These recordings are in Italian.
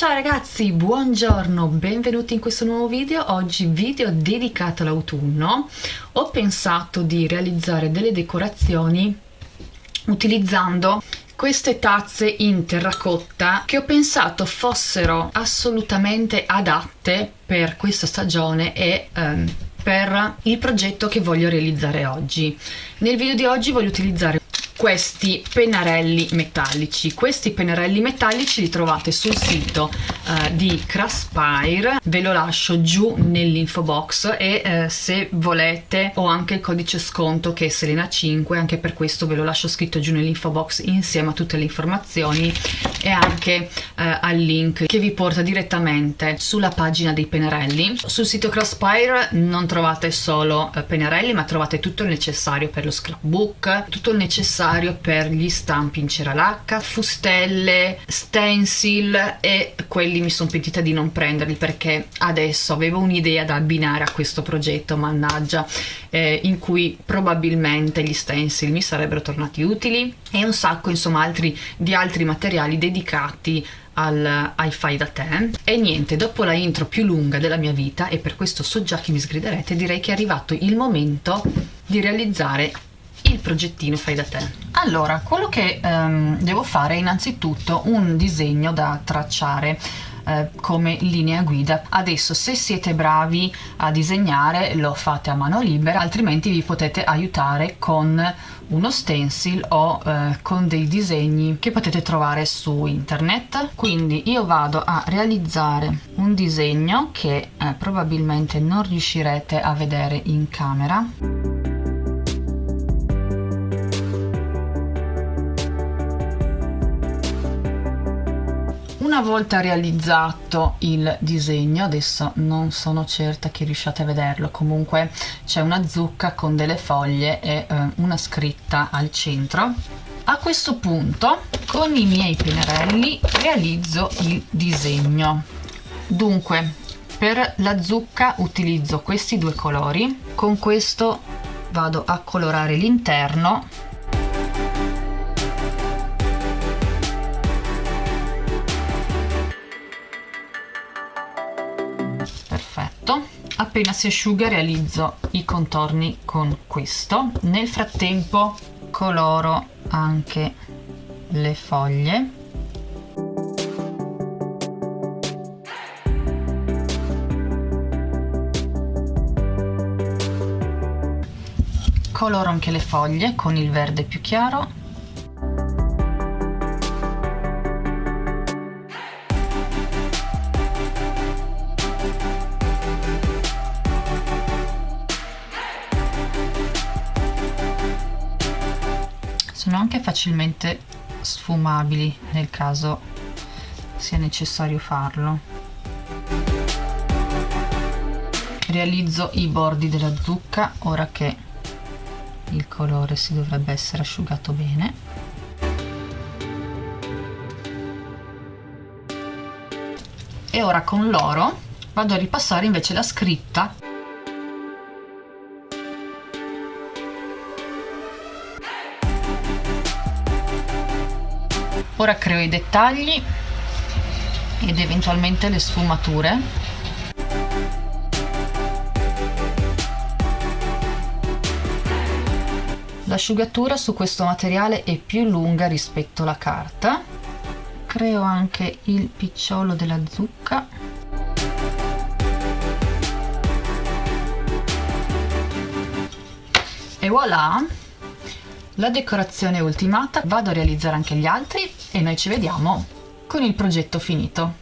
Ciao ragazzi, buongiorno, benvenuti in questo nuovo video. Oggi video dedicato all'autunno. Ho pensato di realizzare delle decorazioni utilizzando queste tazze in terracotta che ho pensato fossero assolutamente adatte per questa stagione e um, per il progetto che voglio realizzare oggi. Nel video di oggi voglio utilizzare questi pennarelli metallici. Questi pennarelli metallici li trovate sul sito uh, di Craspire. Ve lo lascio giù nell'info box e uh, se volete ho anche il codice sconto che è Selena 5 anche per questo ve lo lascio scritto giù nell'info box insieme a tutte le informazioni e anche uh, al link che vi porta direttamente sulla pagina dei pennarelli. Sul sito Crossfire non trovate solo pennarelli ma trovate tutto il necessario per lo scrapbook tutto il necessario necessario per gli stampi in cera lacca, fustelle, stencil e quelli mi sono pentita di non prenderli perché adesso avevo un'idea da abbinare a questo progetto, mannaggia, eh, in cui probabilmente gli stencil mi sarebbero tornati utili e un sacco insomma altri, di altri materiali dedicati al, ai fai da te. E niente dopo la intro più lunga della mia vita e per questo so già che mi sgriderete direi che è arrivato il momento di realizzare il progettino fai da te? Allora quello che um, devo fare è innanzitutto un disegno da tracciare eh, come linea guida. Adesso se siete bravi a disegnare lo fate a mano libera altrimenti vi potete aiutare con uno stencil o eh, con dei disegni che potete trovare su internet. Quindi io vado a realizzare un disegno che eh, probabilmente non riuscirete a vedere in camera volta realizzato il disegno adesso non sono certa che riusciate a vederlo. Comunque c'è una zucca con delle foglie e eh, una scritta al centro. A questo punto con i miei pennarelli realizzo il disegno. Dunque per la zucca utilizzo questi due colori. Con questo vado a colorare l'interno appena si asciuga realizzo i contorni con questo. Nel frattempo coloro anche le foglie. Coloro anche le foglie con il verde più chiaro sono anche facilmente sfumabili nel caso sia necessario farlo. Realizzo i bordi della zucca ora che il colore si dovrebbe essere asciugato bene. E ora con l'oro vado a ripassare invece la scritta ora creo i dettagli ed eventualmente le sfumature. L'asciugatura su questo materiale è più lunga rispetto alla carta. Creo anche il picciolo della zucca. E voilà la decorazione è ultimata vado a realizzare anche gli altri e noi ci vediamo con il progetto finito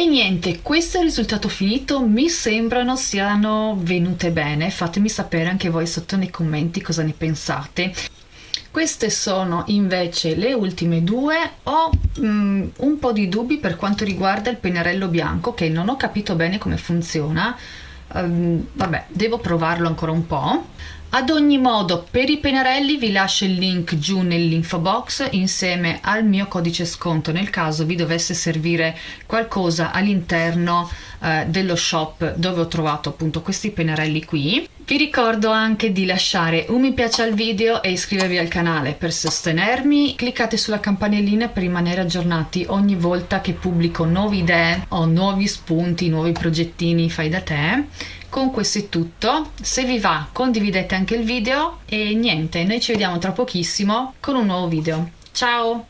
e niente questo è il risultato finito. Mi sembrano siano venute bene. Fatemi sapere anche voi sotto nei commenti cosa ne pensate. Queste sono invece le ultime due. Ho mm, un po' di dubbi per quanto riguarda il pennarello bianco che non ho capito bene come funziona. Um, vabbè devo provarlo ancora un po' Ad ogni modo, per i pennarelli vi lascio il link giù nell'info box insieme al mio codice sconto nel caso vi dovesse servire qualcosa all'interno eh, dello shop dove ho trovato appunto questi pennarelli qui. Vi ricordo anche di lasciare un mi piace al video e iscrivervi al canale per sostenermi. Cliccate sulla campanellina per rimanere aggiornati ogni volta che pubblico nuove idee o nuovi spunti, nuovi progettini fai da te con questo è tutto. Se vi va condividete anche il video e niente noi ci vediamo tra pochissimo con un nuovo video. Ciao